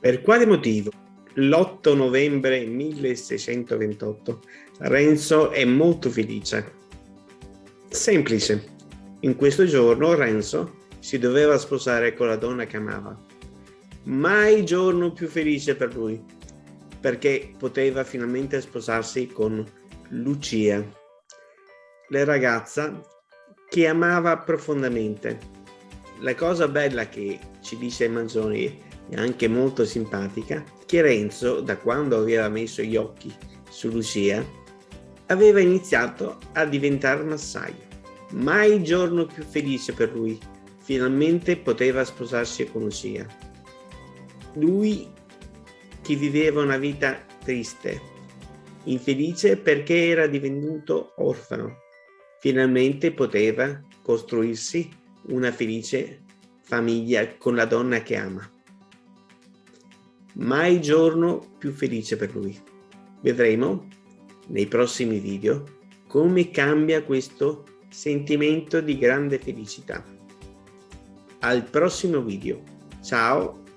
Per quale motivo l'8 novembre 1628 Renzo è molto felice? Semplice. In questo giorno Renzo si doveva sposare con la donna che amava. Mai giorno più felice per lui, perché poteva finalmente sposarsi con Lucia, la ragazza che amava profondamente. La cosa bella che ci dice Manzoni e anche molto simpatica, che Renzo, da quando aveva messo gli occhi su Lucia, aveva iniziato a diventare massaio. Mai giorno più felice per lui, finalmente poteva sposarsi con Lucia. Lui che viveva una vita triste, infelice perché era divenuto orfano, finalmente poteva costruirsi una felice famiglia con la donna che ama mai giorno più felice per lui. Vedremo nei prossimi video come cambia questo sentimento di grande felicità. Al prossimo video. Ciao